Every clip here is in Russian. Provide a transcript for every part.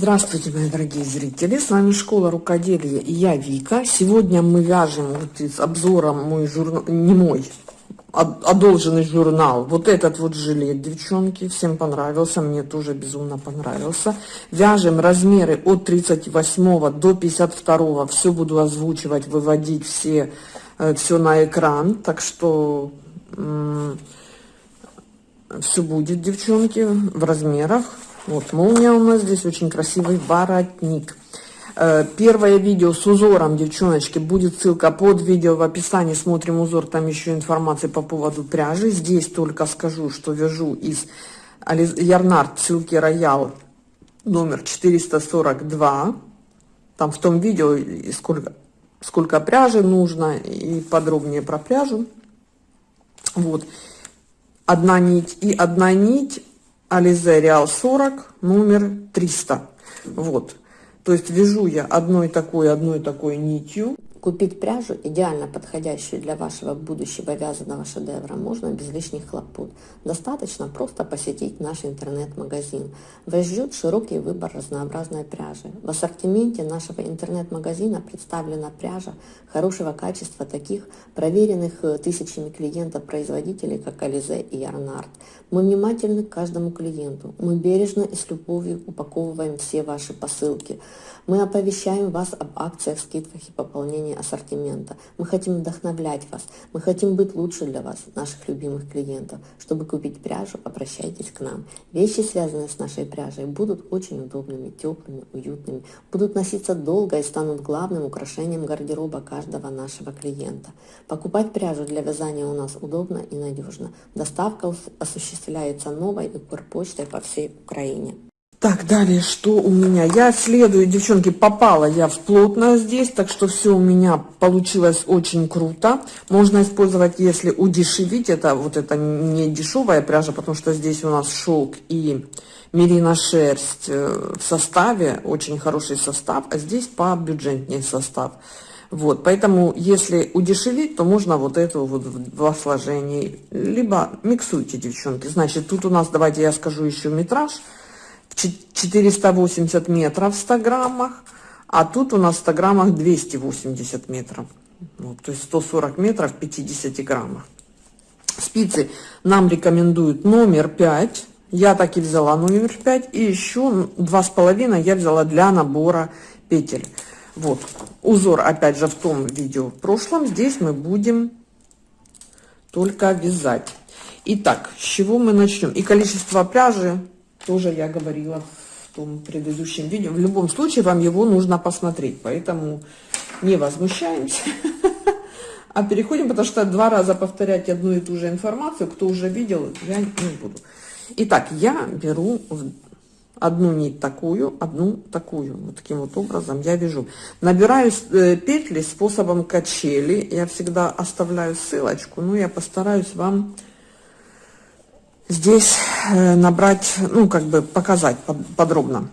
Здравствуйте, мои дорогие зрители! С вами Школа Рукоделия и я Вика. Сегодня мы вяжем вот из обзора мой журнал, не мой, а одолженный журнал. Вот этот вот жилет, девчонки, всем понравился, мне тоже безумно понравился. Вяжем размеры от 38 до 52, все буду озвучивать, выводить все, э, все на экран, так что все будет, девчонки, в размерах. Вот молния у нас здесь очень красивый воротник. Э, первое видео с узором, девчоночки, будет ссылка под видео в описании. Смотрим узор, там еще информация по поводу пряжи. Здесь только скажу, что вяжу из Ярнард ссылки Роял номер 442. Там в том видео сколько, сколько пряжи нужно и подробнее про пряжу. Вот. Одна нить и одна нить Ализе Реал 40, номер 300. Вот. То есть вяжу я одной такой, одной такой нитью. Купить пряжу, идеально подходящую для вашего будущего вязаного шедевра, можно без лишних хлопот. Достаточно просто посетить наш интернет-магазин. Вас ждет широкий выбор разнообразной пряжи. В ассортименте нашего интернет-магазина представлена пряжа хорошего качества таких проверенных э, тысячами клиентов-производителей, как Ализе и Ярнард. Мы внимательны к каждому клиенту. Мы бережно и с любовью упаковываем все ваши посылки. Мы оповещаем вас об акциях, скидках и пополнении ассортимента. Мы хотим вдохновлять вас. Мы хотим быть лучше для вас, наших любимых клиентов. Чтобы купить пряжу, обращайтесь к нам. Вещи, связанные с нашей пряжей, будут очень удобными, теплыми, уютными, будут носиться долго и станут главным украшением гардероба каждого нашего клиента. Покупать пряжу для вязания у нас удобно и надежно. Доставка осуществляется новой Укрпочтой по всей Украине. Так, далее, что у меня? Я следую, девчонки, попала я в плотное здесь, так что все у меня получилось очень круто. Можно использовать, если удешевить, это вот это не дешевая пряжа, потому что здесь у нас шелк и мерина шерсть э, в составе, очень хороший состав, а здесь побюджетнее состав. Вот, поэтому, если удешевить, то можно вот эту вот в два сложения. Либо миксуйте, девчонки. Значит, тут у нас, давайте я скажу еще метраж. 480 метров в 100 граммах, а тут у нас в 100 граммах 280 метров. Вот, то есть 140 метров в 50 граммах. Спицы нам рекомендуют номер 5. Я так и взяла номер 5. И еще 2,5 я взяла для набора петель. Вот, узор опять же в том видео в прошлом. Здесь мы будем только вязать. Итак, с чего мы начнем? И количество пряжи тоже я говорила в том предыдущем видео. В любом случае вам его нужно посмотреть, поэтому не возмущаемся, а переходим, потому что два раза повторять одну и ту же информацию, кто уже видел, я не буду. Итак, я беру одну нить такую, одну такую. Вот таким вот образом я вяжу. Набираю э, петли способом качели. Я всегда оставляю ссылочку, но я постараюсь вам здесь э, набрать, ну, как бы показать подробно.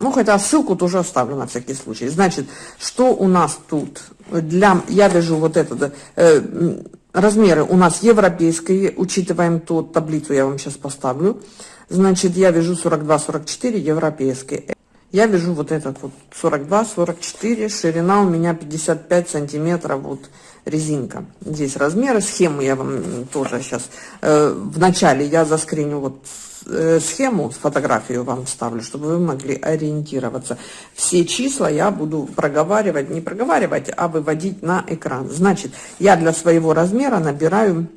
Ну, хотя ссылку тоже оставлю на всякий случай. Значит, что у нас тут? Для, я вяжу вот это, э, размеры у нас европейские, учитываем ту таблицу, я вам сейчас поставлю. Значит, я вяжу 42-44 европейские. Я вяжу вот этот вот 42-44, ширина у меня 55 сантиметров, вот резинка. Здесь размеры, схему я вам тоже сейчас, э, в начале я заскриню вот э, схему, фотографию вам ставлю, чтобы вы могли ориентироваться. Все числа я буду проговаривать, не проговаривать, а выводить на экран. Значит, я для своего размера набираю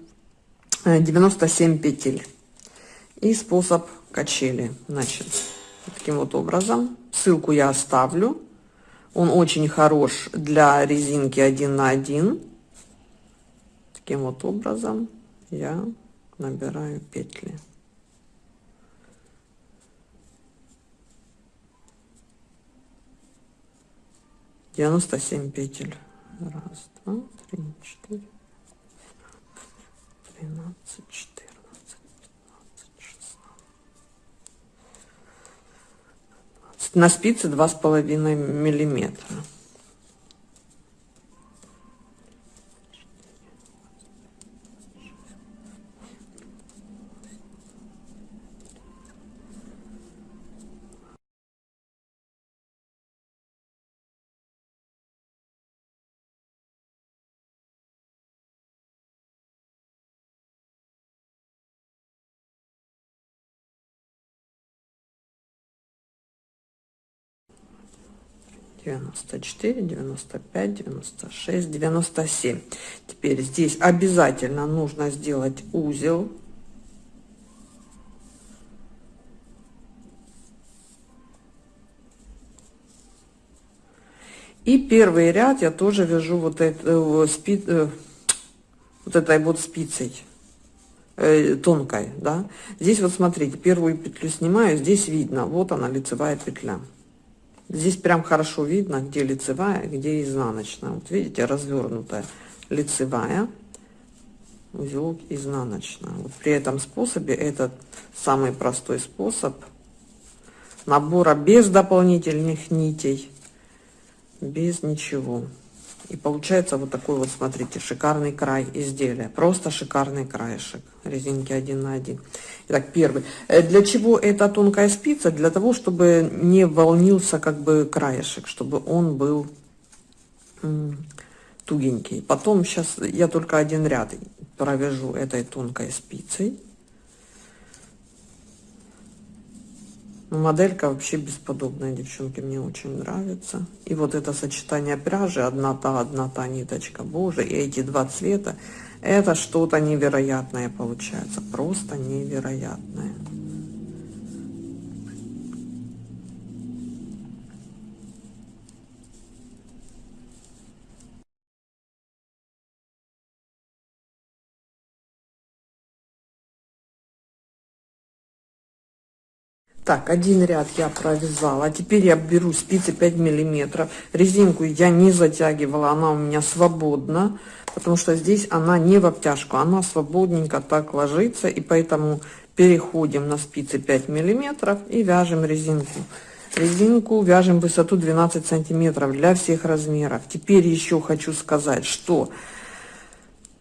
97 э, петель. И способ качели, значит, таким вот образом. Ссылку я оставлю. Он очень хорош для резинки 1 на 1 таким вот образом я набираю петли. Девяносто семь петель. Раз два три четыре тринадцать четырнадцать пятнадцать шестнадцать на спице два с половиной миллиметра 94, 95, 96, 97. Теперь здесь обязательно нужно сделать узел. И первый ряд я тоже вяжу вот, это, э, спи, э, вот этой вот спицей э, тонкой, да. Здесь вот смотрите, первую петлю снимаю, здесь видно, вот она лицевая петля. Здесь прям хорошо видно, где лицевая, где изнаночная. Вот видите, развернутая лицевая, узелок изнаночная. Вот при этом способе, этот самый простой способ набора без дополнительных нитей, без ничего. И получается вот такой вот, смотрите, шикарный край изделия. Просто шикарный краешек резинки 1 на 1. Итак, первый. Э, для чего эта тонкая спица? Для того, чтобы не волнился как бы краешек, чтобы он был тугенький. Потом сейчас я только один ряд провяжу этой тонкой спицей. Моделька вообще бесподобная, девчонки, мне очень нравится. И вот это сочетание пряжи, одна та, одна та ниточка, боже, и эти два цвета, это что-то невероятное получается, просто невероятное. Так, один ряд я провязала. Теперь я беру спицы 5 миллиметров. Резинку я не затягивала, она у меня свободна, потому что здесь она не в обтяжку, она свободненько так ложится, и поэтому переходим на спицы 5 миллиметров и вяжем резинку. Резинку вяжем высоту 12 сантиметров для всех размеров. Теперь еще хочу сказать, что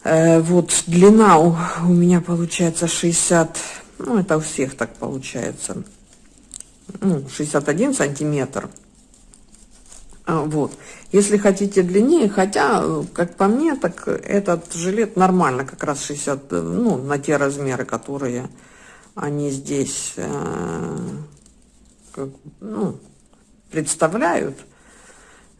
э, вот длина у, у меня получается 60, ну это у всех так получается, ну, 61 сантиметр. А, вот. Если хотите длиннее, хотя, как по мне, так этот жилет нормально, как раз 60, ну, на те размеры, которые они здесь, э, как, ну, представляют,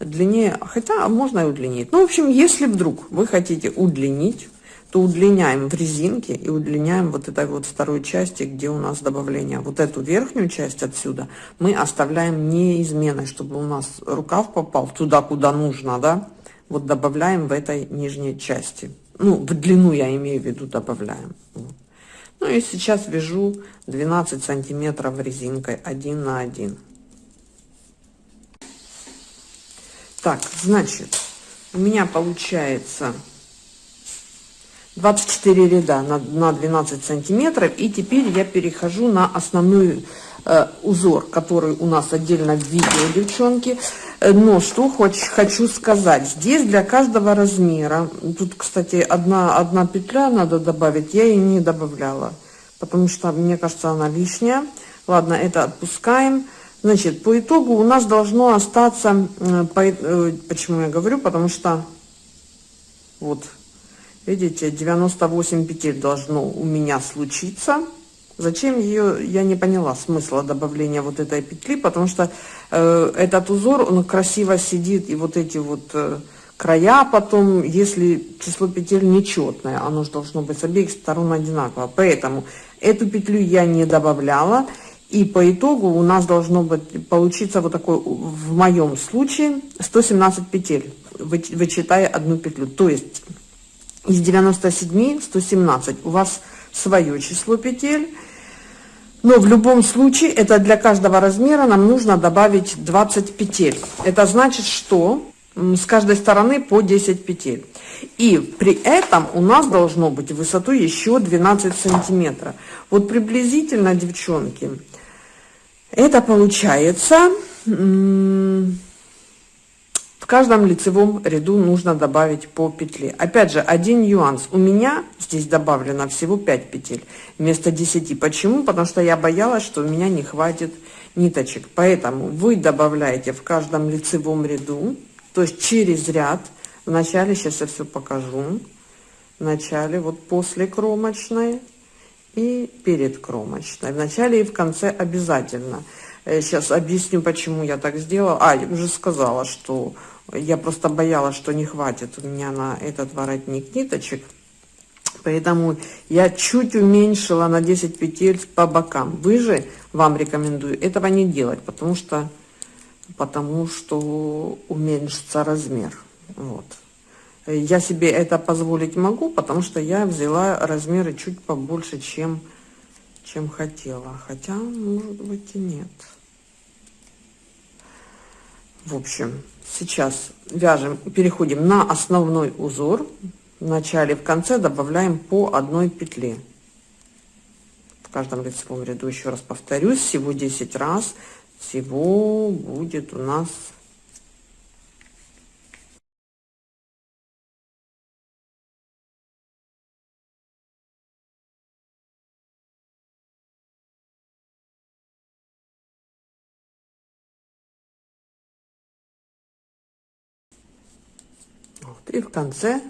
длиннее, хотя можно и удлинить. Ну, в общем, если вдруг вы хотите удлинить, то удлиняем в резинке и удлиняем вот этой вот второй части, где у нас добавление. Вот эту верхнюю часть отсюда мы оставляем неизменной, чтобы у нас рукав попал туда, куда нужно, да. Вот добавляем в этой нижней части. Ну, в длину я имею в виду добавляем. Ну и сейчас вяжу 12 сантиметров резинкой 1 на 1. Так, значит, у меня получается 24 ряда на, на 12 сантиметров. И теперь я перехожу на основной э, узор, который у нас отдельно в видео, девчонки. Э, но что хоть, хочу сказать, здесь для каждого размера, тут, кстати, одна, одна петля надо добавить, я ее не добавляла, потому что, мне кажется, она лишняя. Ладно, это отпускаем. Значит, по итогу у нас должно остаться, э, по, э, почему я говорю, потому что вот Видите, 98 петель должно у меня случиться. Зачем ее, я не поняла смысла добавления вот этой петли, потому что э, этот узор, он красиво сидит, и вот эти вот э, края потом, если число петель нечетное, оно же должно быть с обеих сторон одинаково. Поэтому эту петлю я не добавляла, и по итогу у нас должно быть получиться вот такой, в моем случае, 117 петель, вычитая одну петлю. То есть из 97 117 у вас свое число петель. Но в любом случае это для каждого размера нам нужно добавить 20 петель. Это значит что с каждой стороны по 10 петель. И при этом у нас должно быть высоту еще 12 сантиметров вот приблизительно девчонки это получается в каждом лицевом ряду нужно добавить по петле. Опять же, один нюанс. У меня здесь добавлено всего 5 петель вместо 10. Почему? Потому что я боялась, что у меня не хватит ниточек. Поэтому вы добавляете в каждом лицевом ряду, то есть через ряд. В начале, сейчас я все покажу. В начале, вот после кромочной и перед кромочной. В начале и в конце обязательно. Сейчас объясню, почему я так сделала. А, я уже сказала, что я просто боялась, что не хватит у меня на этот воротник ниточек. Поэтому я чуть уменьшила на 10 петель по бокам. Вы же, вам рекомендую этого не делать, потому что, потому что уменьшится размер. Вот. Я себе это позволить могу, потому что я взяла размеры чуть побольше, чем, чем хотела. Хотя, может быть, и нет. В общем, сейчас вяжем, переходим на основной узор. В начале, в конце добавляем по одной петле. В каждом лицевом ряду, еще раз повторюсь, всего 10 раз. Всего будет у нас И в конце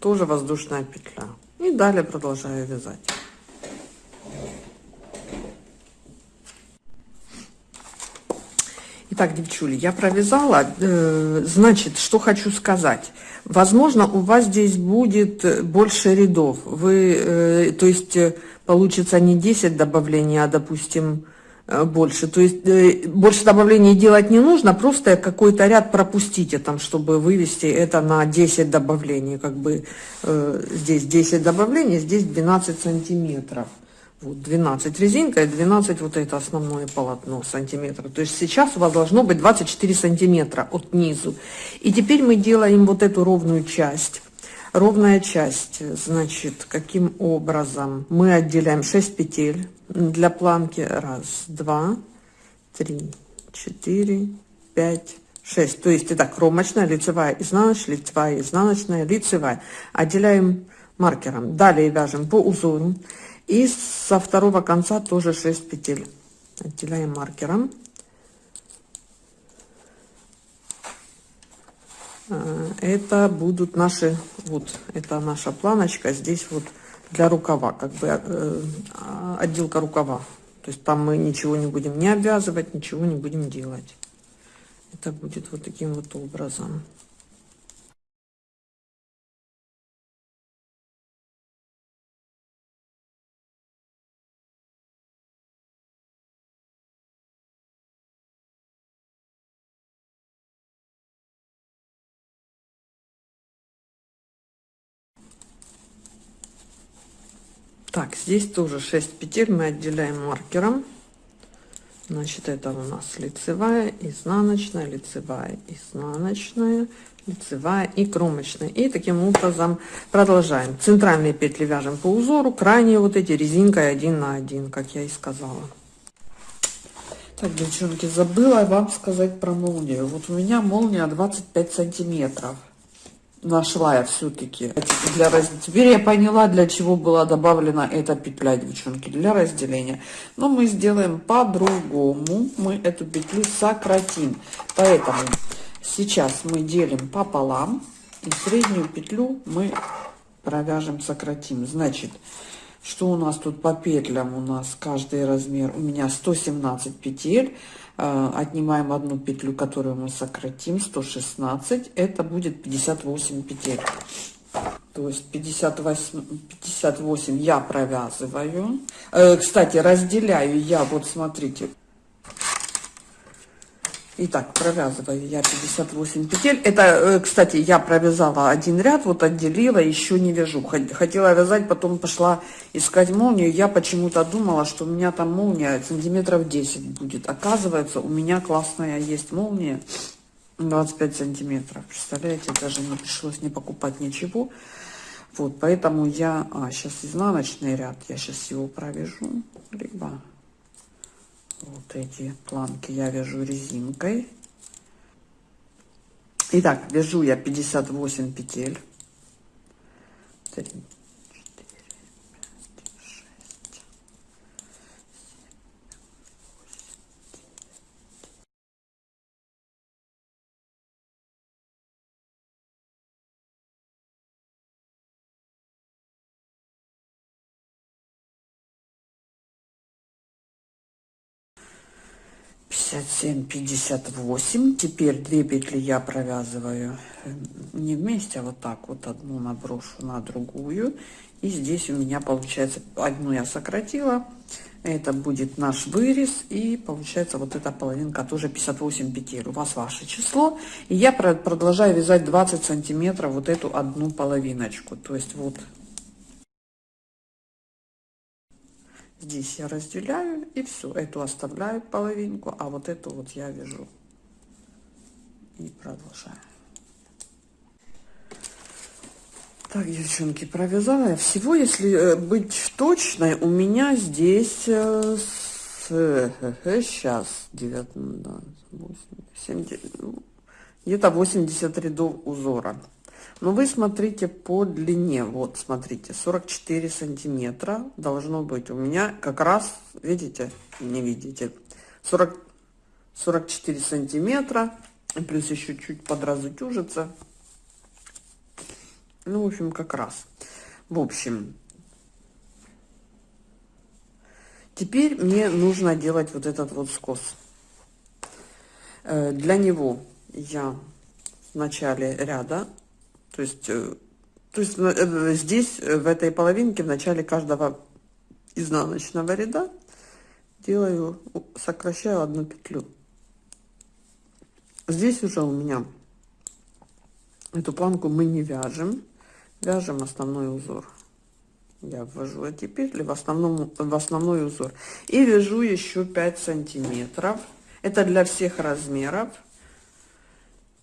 тоже воздушная петля. И далее продолжаю вязать. Итак, девчули, я провязала. Э, значит, что хочу сказать. Возможно, у вас здесь будет больше рядов. Вы, э, то есть, э, получится не 10 добавлений, а, допустим, Э, больше. То есть э, больше добавлений делать не нужно, просто какой-то ряд пропустите там, чтобы вывести это на 10 добавлений. Как бы э, здесь 10 добавлений, здесь 12 сантиметров. Вот 12 резинка и 12 вот это основное полотно сантиметров. То есть сейчас у вас должно быть 24 сантиметра от низу. И теперь мы делаем вот эту ровную часть. Ровная часть, значит, каким образом? Мы отделяем 6 петель для планки. Раз, два, три, четыре, пять, шесть. То есть это кромочная, лицевая, изнаночная, лицевая, изнаночная, лицевая. Отделяем маркером. Далее вяжем по узору. И со второго конца тоже 6 петель. Отделяем маркером. Это будут наши, вот, это наша планочка, здесь вот для рукава, как бы э, отделка рукава. То есть там мы ничего не будем не обвязывать, ничего не будем делать. Это будет вот таким вот образом. Так, здесь тоже 6 петель мы отделяем маркером. Значит, это у нас лицевая, изнаночная, лицевая, изнаночная, лицевая и кромочная. И таким образом продолжаем. Центральные петли вяжем по узору, крайние вот эти резинкой один на один, как я и сказала. Так, девчонки, забыла вам сказать про молнию. Вот у меня молния 25 сантиметров нашла я все-таки для раз... Теперь я поняла, для чего была добавлена эта петля, девчонки, для разделения. Но мы сделаем по-другому. Мы эту петлю сократим. Поэтому сейчас мы делим пополам. И среднюю петлю мы провяжем, сократим. Значит, что у нас тут по петлям? У нас каждый размер, у меня 117 петель. Э, отнимаем одну петлю, которую мы сократим, 116, это будет 58 петель. То есть 58, 58 я провязываю. Э, кстати, разделяю я, вот смотрите, Итак, провязываю я 58 петель. Это, э, кстати, я провязала один ряд, вот отделила, еще не вяжу. Хотела вязать, потом пошла искать молнию. Я почему-то думала, что у меня там молния сантиметров 10 будет. Оказывается, у меня классная есть молния 25 сантиметров. Представляете, даже не пришлось не покупать ничего. Вот, поэтому я... А, сейчас изнаночный ряд, я сейчас его провяжу. Либо вот эти планки я вяжу резинкой. Итак, вяжу я 58 петель. 3, 57-58. Теперь две петли я провязываю э, не вместе, а вот так вот одну наброшу на другую. И здесь у меня получается, одну я сократила, это будет наш вырез, и получается вот эта половинка тоже 58 петель. У вас ваше число. И я продолжаю вязать 20 сантиметров вот эту одну половиночку. То есть вот здесь я разделяю, и все. Эту оставляю половинку, а вот эту вот я вяжу. И продолжаю. Так, девчонки, провязала. Всего, если э, быть точной, у меня здесь э, с, сейчас 9, 8, 7, где-то 80 рядов узора. Но вы смотрите по длине. Вот, смотрите, 44 сантиметра должно быть. У меня как раз, видите, не видите, 40, 44 сантиметра. Плюс еще чуть подразутюжится. Ну, в общем, как раз. В общем, теперь мне нужно делать вот этот вот скос. Э, для него я в начале ряда, то есть, э, то есть э, здесь, в этой половинке, в начале каждого изнаночного ряда делаю, сокращаю одну петлю. Здесь уже у меня эту планку мы не вяжем. Вяжем основной узор. Я ввожу эти петли в основном в основной узор. И вяжу еще 5 сантиметров. Это для всех размеров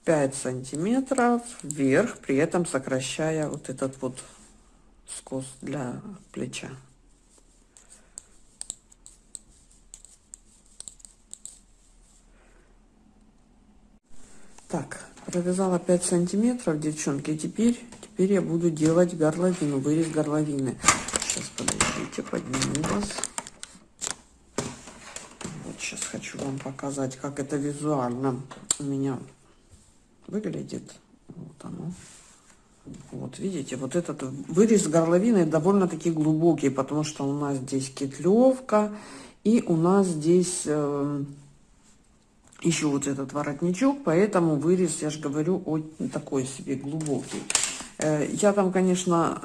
5 сантиметров вверх при этом сокращая вот этот вот скос для плеча. Так провязала 5 сантиметров девчонки теперь теперь я буду делать горловину вырез горловины. Сейчас подождите подниму вас. Вот сейчас хочу вам показать как это визуально у меня выглядит вот оно вот видите вот этот вырез горловины довольно таки глубокий потому что у нас здесь кетлевка и у нас здесь э, еще вот этот воротничок, поэтому вырез, я же говорю, очень такой себе глубокий. Э, я там, конечно,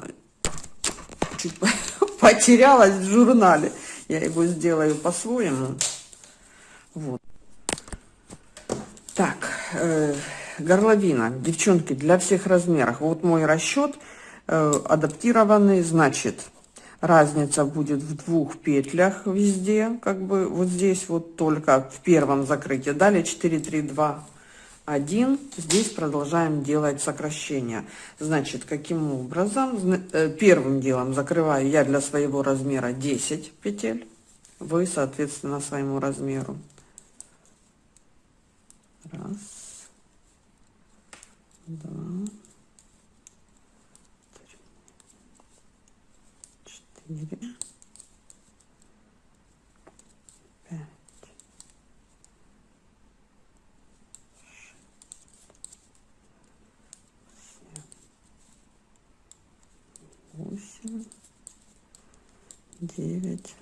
чуть потерялась в журнале. Я его сделаю по-своему. Вот. Так, э, горловина, девчонки, для всех размеров. Вот мой расчет э, адаптированный, значит, разница будет в двух петлях везде как бы вот здесь вот только в первом закрытии. Далее 4 3 2 1 здесь продолжаем делать сокращение значит каким образом? Э, первым делом закрываю я для своего размера 10 петель. Вы соответственно своему размеру. Раз два четыре, пять, шесть, семь, восемь, девять,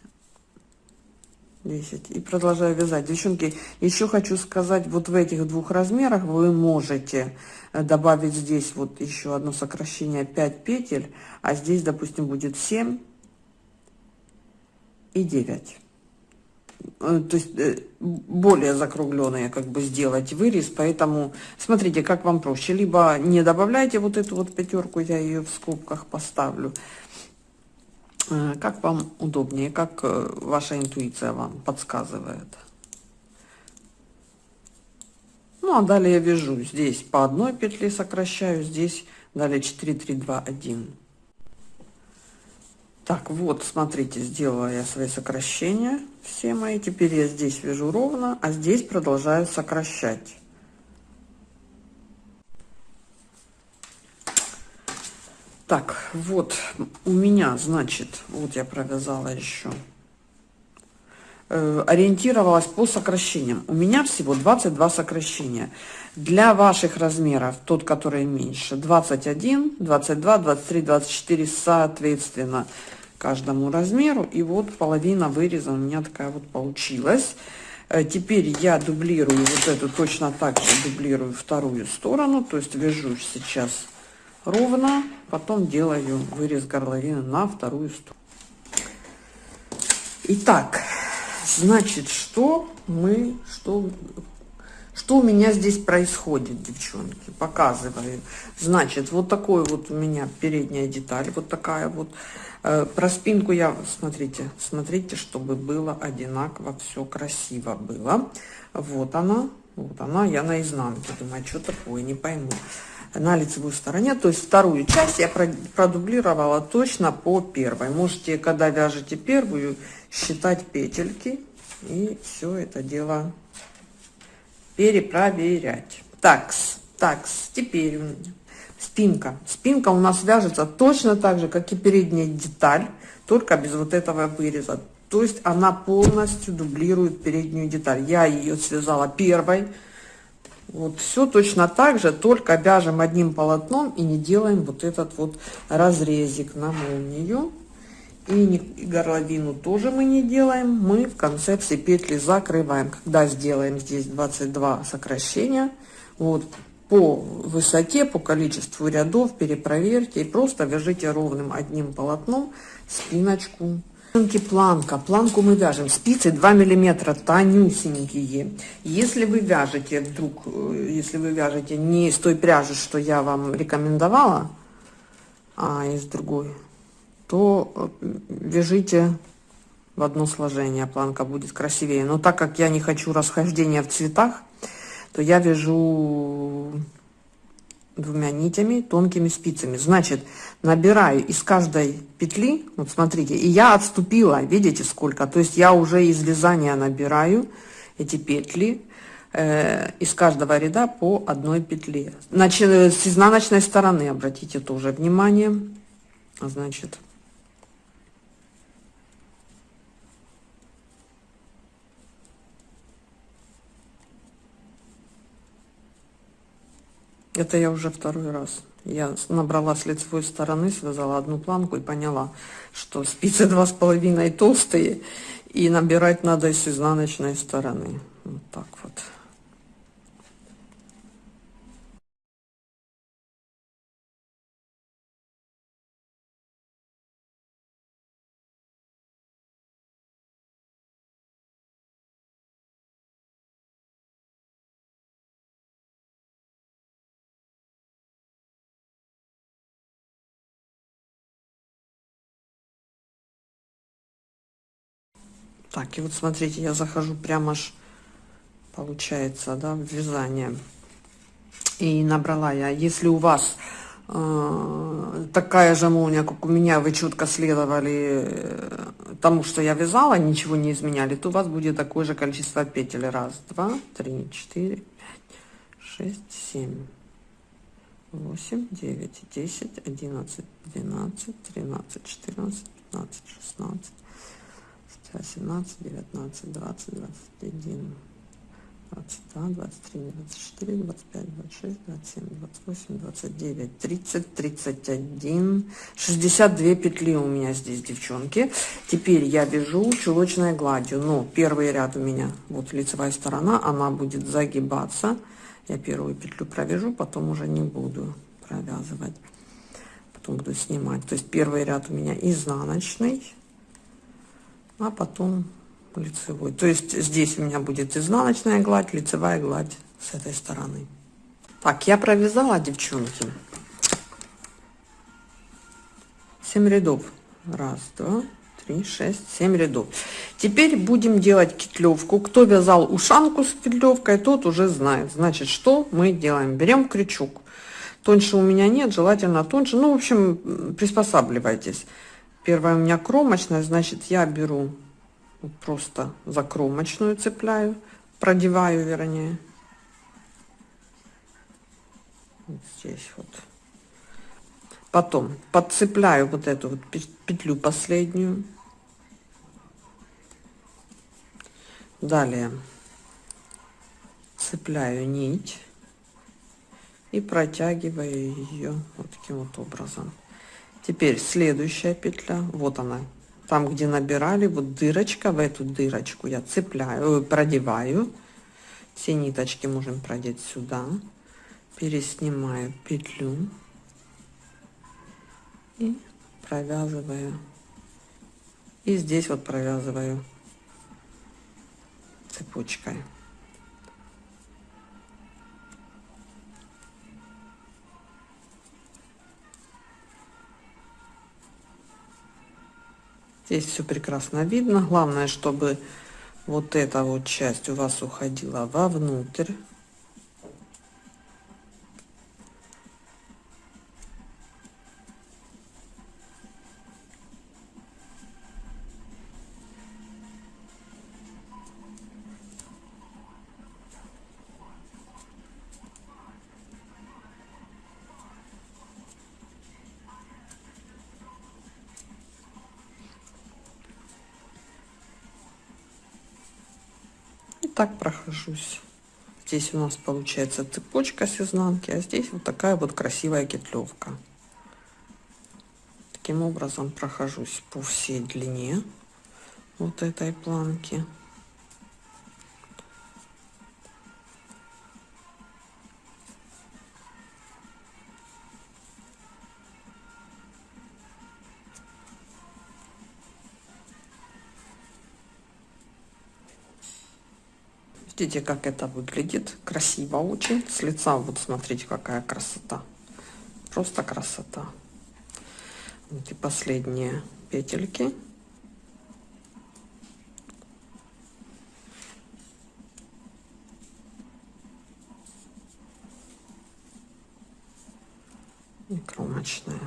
десять. И продолжаю вязать. Девчонки, еще хочу сказать, вот в этих двух размерах вы можете добавить здесь вот еще одно сокращение 5 петель, а здесь, допустим, будет 7 и 9 э, то есть э, более закругленные как бы сделать вырез поэтому смотрите как вам проще. Либо не добавляйте вот эту вот пятерку я ее в скобках поставлю. Э, как вам удобнее как ваша интуиция вам подсказывает ну а далее я вяжу здесь по одной петле сокращаю здесь далее 4 3 2 1 так, вот, смотрите, сделала я свои сокращения, все мои. Теперь я здесь вяжу ровно, а здесь продолжаю сокращать. Так, вот у меня, значит, вот я провязала еще, ориентировалась по сокращениям. У меня всего 22 сокращения. Для ваших размеров, тот, который меньше, 21, 22, 23, 24, соответственно каждому размеру. И вот половина выреза у меня такая вот получилась. Э, теперь я дублирую вот эту, точно так же дублирую вторую сторону, то есть вяжу сейчас ровно, потом делаю вырез горловины на вторую сторону. Итак, значит, что мы, что, что у меня здесь происходит, девчонки, показываю. Значит, вот такой вот у меня передняя деталь, вот такая вот. Э, про спинку я, смотрите, смотрите, чтобы было одинаково, все красиво было. Вот она, вот она, я на изнанке, думаю, что такое, не пойму. На лицевой стороне, то есть вторую часть я продублировала точно по первой. Можете, когда вяжете первую, считать петельки и все это дело перепроверять. Такс, такс, теперь у меня спинка. Спинка у нас вяжется точно так же, как и передняя деталь, только без вот этого выреза. То есть она полностью дублирует переднюю деталь. Я ее связала первой. Вот все точно так же, только вяжем одним полотном и не делаем вот этот вот разрезик на молнию. И, горловину тоже мы не делаем. Мы в конце все петли закрываем. Когда сделаем здесь 22 сокращения, вот по высоте, по количеству рядов перепроверьте и просто вяжите ровным одним полотном спиночку. Планка. Планку мы вяжем. Спицы 2 миллиметра, тонюсенькие. Если вы вяжете вдруг, э, если вы вяжете не из той пряжи, что я вам рекомендовала, а из другой, то э, вяжите в одно сложение, планка будет красивее. Но так как я не хочу расхождения в цветах, то я вяжу двумя нитями, тонкими спицами. Значит, набираю из каждой петли, вот смотрите, и я отступила, видите сколько, то есть я уже из вязания набираю эти петли э, из каждого ряда по одной петле. Значит, с изнаночной стороны, обратите тоже внимание, значит, Это я уже второй раз. Я набрала с лицевой стороны, связала одну планку и поняла, что спицы два с половиной толстые, и набирать надо с изнаночной стороны. Вот так вот. Так, и вот смотрите, я захожу прямо аж, получается, да, в вязание. И набрала я, если у вас э, такая же молния, как у меня, вы четко следовали э, тому, что я вязала, ничего не изменяли, то у вас будет такое же количество петель. Раз, два, три, четыре, пять, шесть, семь, восемь, девять, десять, одиннадцать, двенадцать, тринадцать, четырнадцать, пятнадцать, шестнадцать. 17, 19, 20, 21, 22, 23, 24, 25, 26, 27, 28, 29, 30, 31, 62 петли у меня здесь, девчонки. Теперь я вяжу чулочной гладью. Но первый ряд у меня, вот лицевая сторона, она будет загибаться. Я первую петлю провяжу, потом уже не буду провязывать. Потом буду снимать. То есть первый ряд у меня изнаночный а потом лицевой. То есть здесь у меня будет изнаночная гладь, лицевая гладь с этой стороны. Так, я провязала, девчонки. 7 рядов. Раз, два, три, шесть, семь рядов. Теперь будем делать кетлевку. Кто вязал ушанку с петлевкой, тот уже знает. Значит, что мы делаем? Берем крючок. Тоньше у меня нет, желательно тоньше. Ну, в общем, приспосабливайтесь. Первая у меня кромочная, значит, я беру просто за кромочную цепляю, продеваю, вернее. Вот здесь вот. Потом подцепляю вот эту вот петлю последнюю. Далее цепляю нить и протягиваю ее вот таким вот образом. Теперь следующая петля, вот она, там, где набирали, вот дырочка, в эту дырочку я цепляю, э, продеваю. Все ниточки можем продеть сюда. Переснимаю петлю и провязываю. И здесь вот провязываю цепочкой. Здесь все прекрасно видно. Главное, чтобы вот эта вот часть у вас уходила вовнутрь. Так прохожусь. Здесь у нас получается цепочка с изнанки, а здесь вот такая вот красивая кетлевка. Таким образом прохожусь по всей длине вот этой планки. Видите, как это выглядит? Красиво очень. С лица вот смотрите, какая красота. Просто красота. Вот и последние петельки. И кромочная.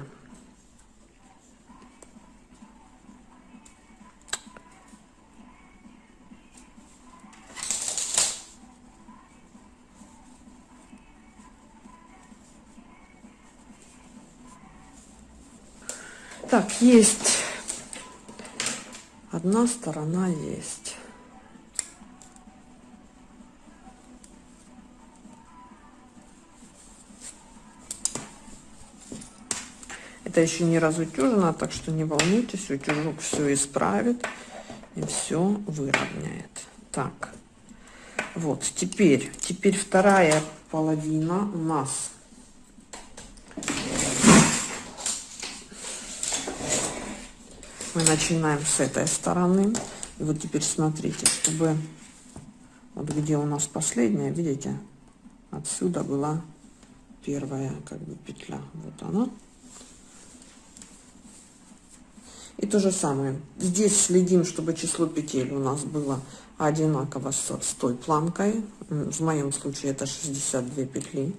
Есть. Одна сторона есть. Это еще не разутюжено, так что не волнуйтесь, утюжок все исправит и все выровняет. Так, вот, теперь, теперь вторая половина у нас мы начинаем с этой стороны. И вот теперь смотрите чтобы вот где у нас последняя видите отсюда была первая как бы петля. Вот она. И то же самое. Здесь следим чтобы число петель у нас было одинаково с, с той планкой. В моем случае это 62 петли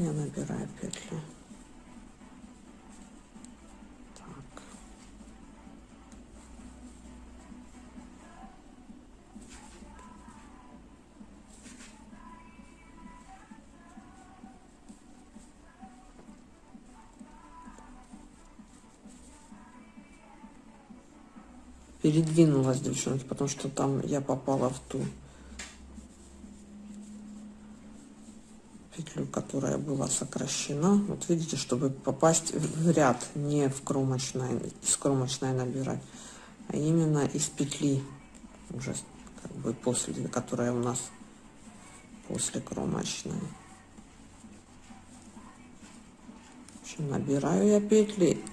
я набираю петли так. передвинулась девчонки потому что там я попала в ту петлю, которая была сокращена. Вот видите, чтобы попасть в ряд, не в кромочной, из кромочной набирать, а именно из петли, уже как бы после, которая у нас после кромочной. Набираю я петли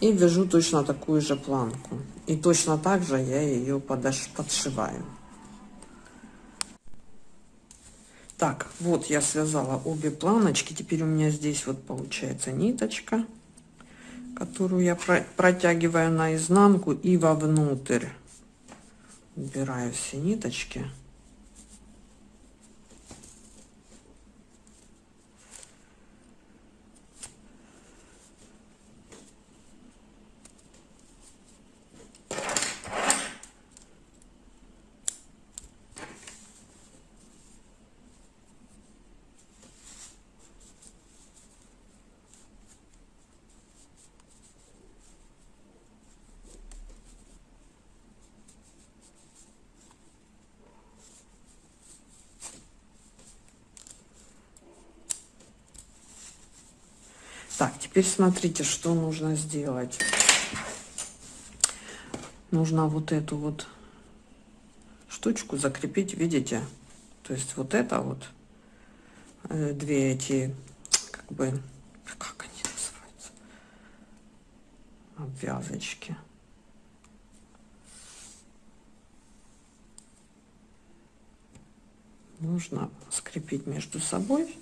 и вяжу точно такую же планку. И точно так же я ее подош подшиваю. Так, вот я связала обе планочки. Теперь у меня здесь вот получается ниточка, которую я протягиваю наизнанку и вовнутрь. Убираю все ниточки. Теперь смотрите, что нужно сделать. Нужно вот эту вот штучку закрепить, видите? То есть вот это вот, э, две эти, как бы, как они называются? Обвязочки. Нужно скрепить между собой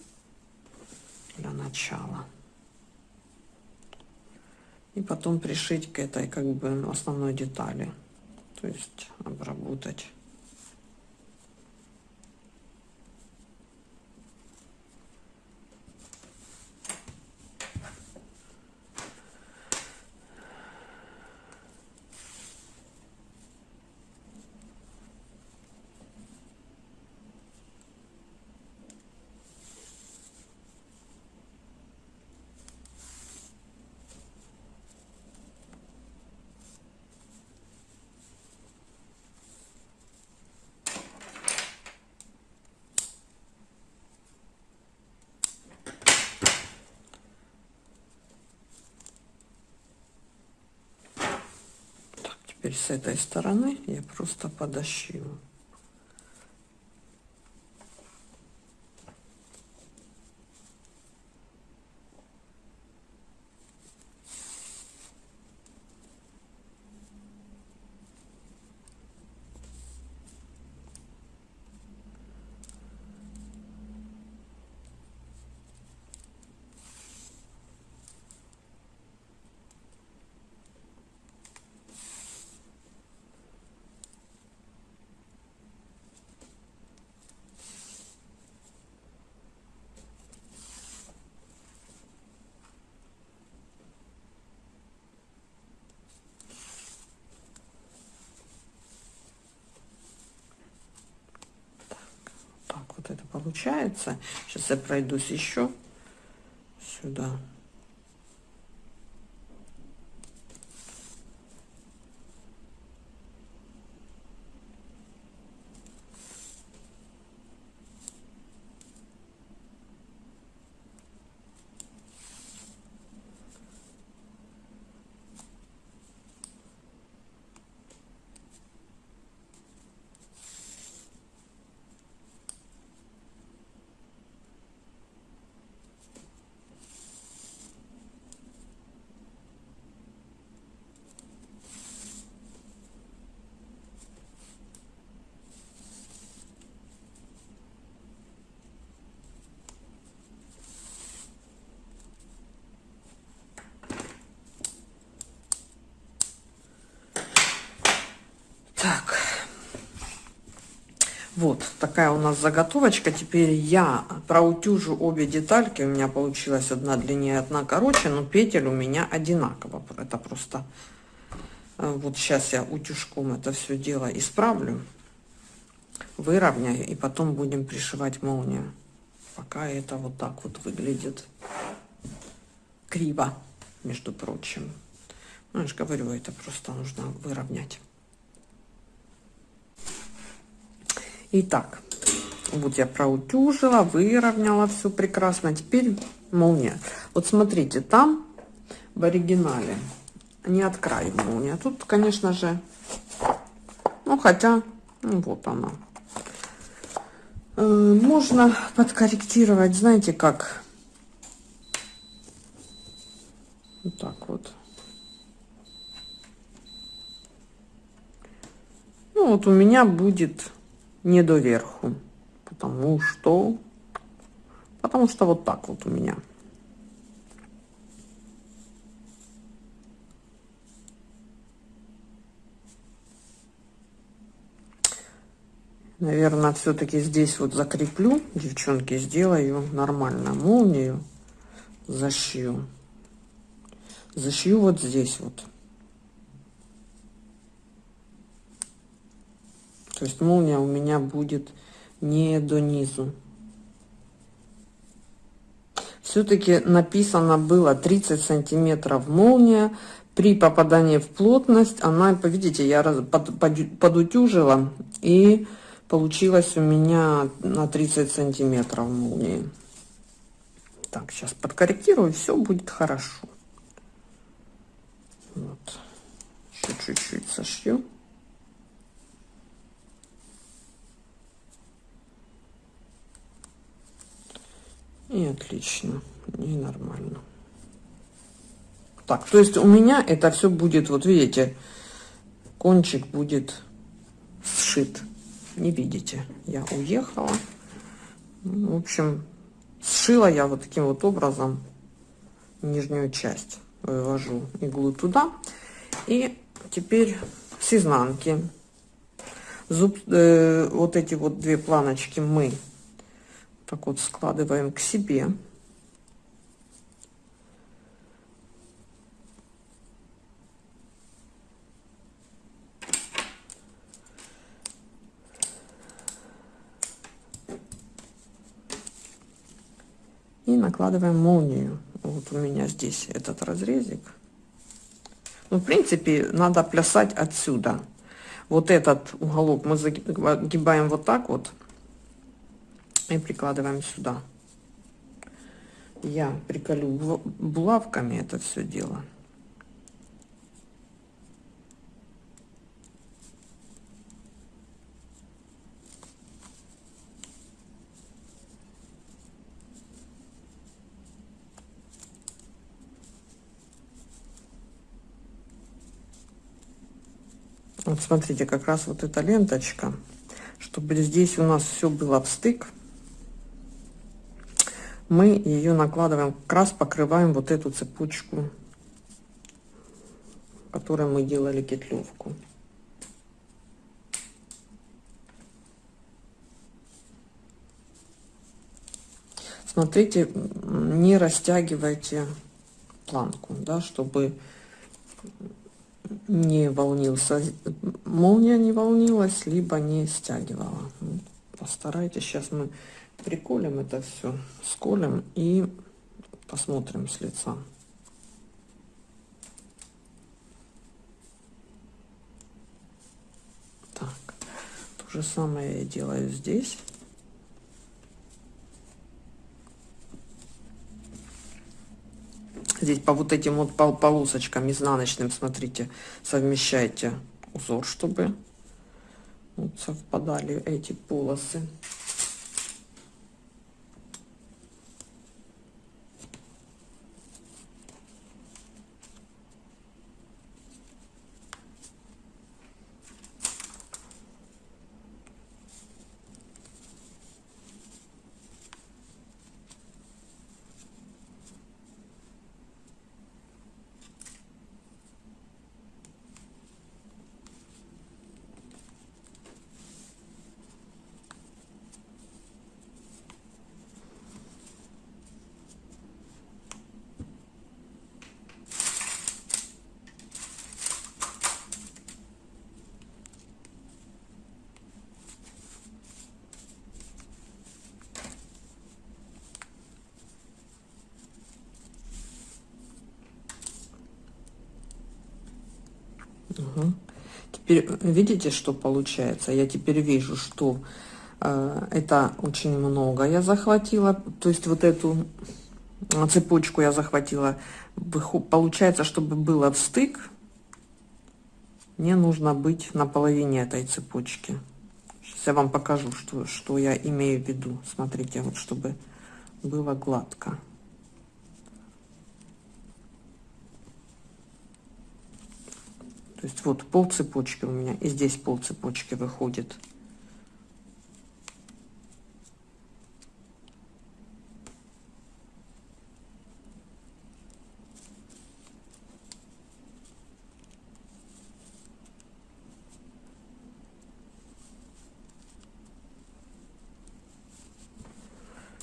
для начала. И потом пришить к этой как бы основной детали. То есть обработать. Теперь с этой стороны я просто подошью. это получается. Сейчас я пройдусь еще сюда. Вот такая у нас заготовочка. Теперь я проутюжу обе детальки. У меня получилась одна длиннее, одна короче, но петель у меня одинаково. Это просто... Э, вот сейчас я утюжком это все дело исправлю, выровняю, и потом будем пришивать молнию. Пока это вот так вот выглядит криво, между прочим. Ну, я же говорю, это просто нужно выровнять. Итак, вот я проутюжила, выровняла все прекрасно. Теперь молния. Вот смотрите, там в оригинале не от края молния. Тут, конечно же, ну хотя, ну, вот она. Э, можно подкорректировать, знаете как? Вот так вот. Ну вот у меня будет не доверху. Потому что... Потому что вот так вот у меня. Наверное, все-таки здесь вот закреплю, девчонки, сделаю нормально молнию, зашью. Зашью вот здесь вот. То есть молния у меня будет не до низу. Все-таки написано было 30 сантиметров молния. При попадании в плотность она, видите, я под, под, подутюжила и получилось у меня на 30 сантиметров молнии. Так, сейчас подкорректирую, все будет хорошо. Вот. Еще чуть-чуть сошью. И отлично, и нормально. Так, то есть у меня это все будет, вот видите, кончик будет сшит. Не видите, я уехала. Ну, в общем, сшила я вот таким вот образом нижнюю часть. Вывожу иглу туда. И теперь с изнанки зуб, э, вот эти вот две планочки мы так вот складываем к себе. И накладываем молнию. Вот у меня здесь этот разрезик. Ну, в принципе, надо плясать отсюда. Вот этот уголок мы загибаем вот так вот и прикладываем сюда. Я приколю булавками это все дело. Вот смотрите, как раз вот эта ленточка, чтобы здесь у нас все было в стык мы ее накладываем, как раз покрываем вот эту цепочку, которой мы делали кетлевку. Смотрите, не растягивайте планку, да, чтобы не волнился, молния не волнилась, либо не стягивала. Постарайтесь, сейчас мы приколем это все, сколем и посмотрим с лица. Так, то же самое я делаю здесь. Здесь по вот этим вот полосочкам изнаночным, смотрите, совмещайте узор, чтобы совпадали эти полосы. Теперь видите, что получается? Я теперь вижу, что э, это очень много я захватила. То есть вот эту цепочку я захватила. Получается, чтобы было в стык, мне нужно быть на половине этой цепочки. Сейчас я вам покажу, что, что я имею в виду. Смотрите, вот чтобы было гладко. Есть вот пол цепочки у меня, и здесь пол цепочки выходит.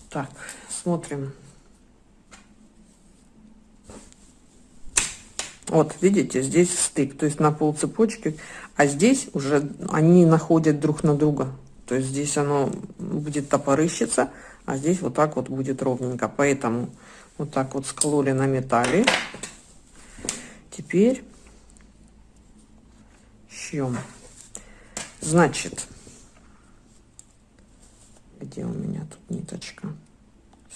Так, смотрим. Вот, видите, здесь стык, то есть на пол цепочки, а здесь уже они находят друг на друга. То есть здесь оно будет топорыщиться, а здесь вот так вот будет ровненько. Поэтому вот так вот скололи на металле. Теперь шьем. Значит, где у меня тут ниточка?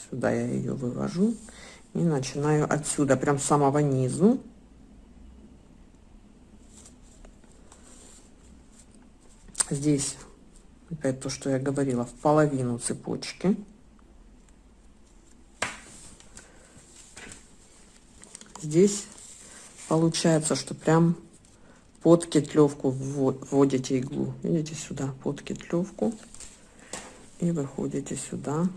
Сюда я ее вывожу и начинаю отсюда, прям с самого низу. Здесь опять то, что я говорила, в половину цепочки. Здесь получается, что прям под кетлевку вводите иглу. Видите, сюда под кетлевку. И выходите сюда.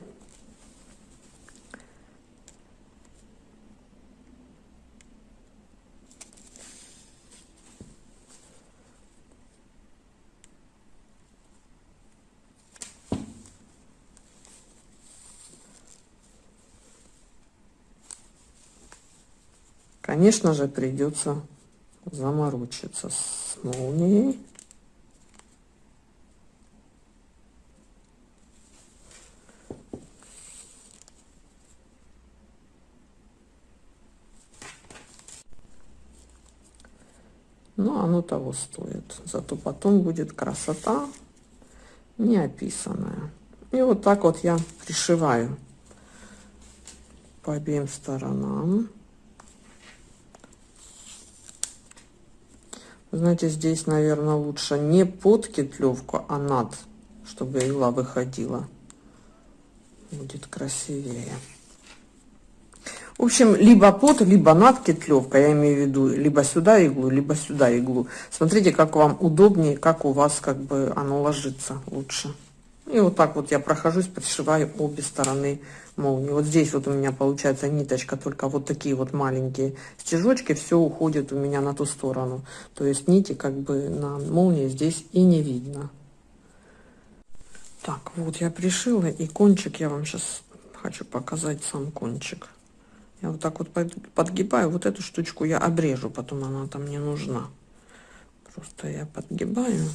Конечно же, придется заморочиться с молнией. Но оно того стоит. Зато потом будет красота неописанная. И вот так вот я пришиваю по обеим сторонам. Знаете, здесь, наверное, лучше не под кетлевку, а над, чтобы игла выходила. Будет красивее. В общем, либо под, либо над кетлевкой, я имею в виду, либо сюда иглу, либо сюда иглу. Смотрите, как вам удобнее, как у вас как бы оно ложится лучше. И вот так вот я прохожусь, подшиваю обе стороны молнии. Вот здесь вот у меня получается ниточка, только вот такие вот маленькие стежочки, все уходит у меня на ту сторону. То есть нити как бы на молнии здесь и не видно. Так, вот я пришила, и кончик я вам сейчас хочу показать сам кончик. Я вот так вот подгибаю, вот эту штучку я обрежу, потом она там не нужна. Просто я подгибаю.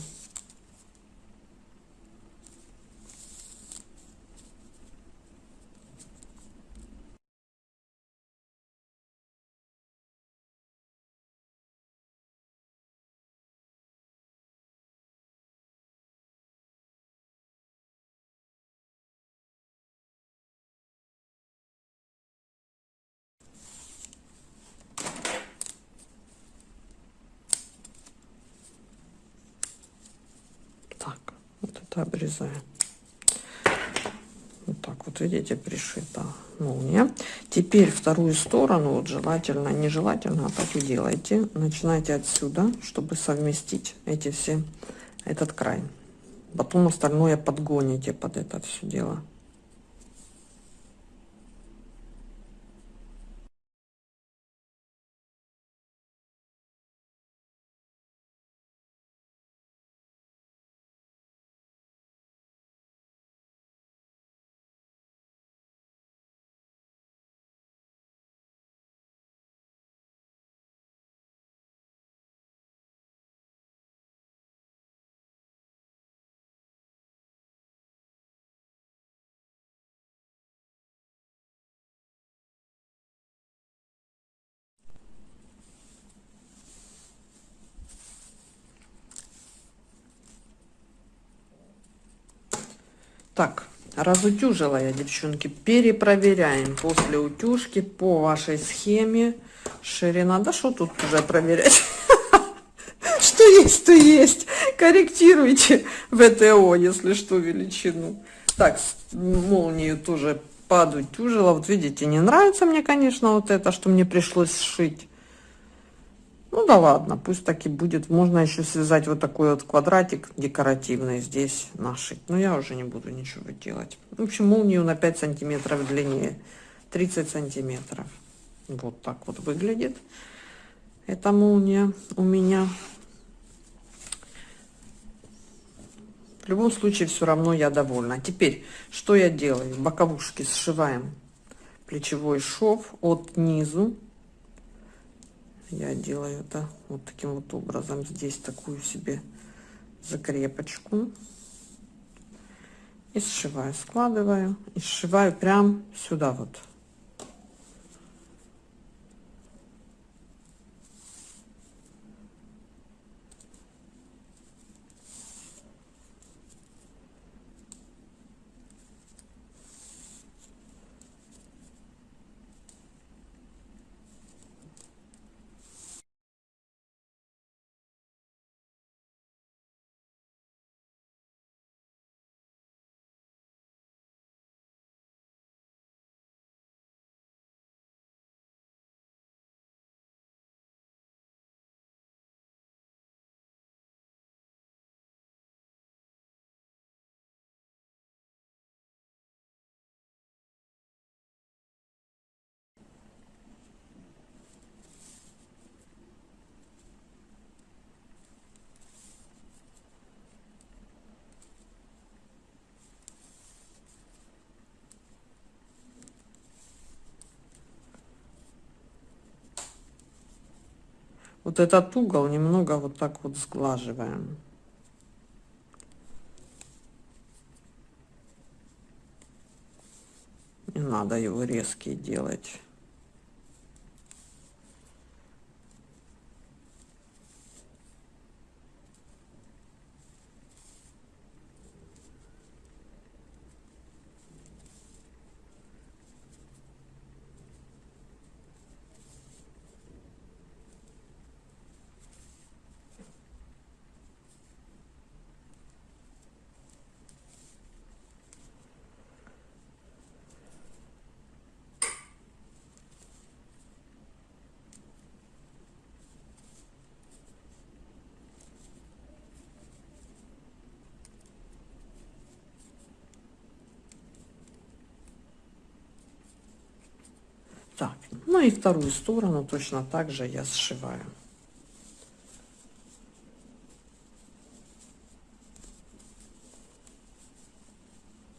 это обрезаю. Вот так вот, видите, пришита молния. Теперь вторую сторону, вот желательно, нежелательно, а так и делайте. Начинайте отсюда, чтобы совместить эти все, этот край. Потом остальное подгоните под это все дело. Так, разутюжила я, девчонки. Перепроверяем после утюжки по вашей схеме. Ширина. Да что тут уже проверять? Что есть, то есть. Корректируйте ВТО, если что, величину. Так, молнию тоже подутюжила. Вот видите, не нравится мне, конечно, вот это, что мне пришлось сшить. Ну да ладно, пусть так и будет. Можно еще связать вот такой вот квадратик декоративный здесь нашить. Но я уже не буду ничего делать. В общем, молнию на 5 сантиметров длиннее. 30 сантиметров. Вот так вот выглядит эта молния у меня. В любом случае, все равно я довольна. Теперь, что я делаю? Боковушки сшиваем плечевой шов от низу я делаю это вот таким вот образом. Здесь такую себе закрепочку. И сшиваю складываю. И сшиваю прям сюда вот вот этот угол немного вот так вот сглаживаем. Не надо его резкий делать. Так, ну и вторую сторону точно так же я сшиваю.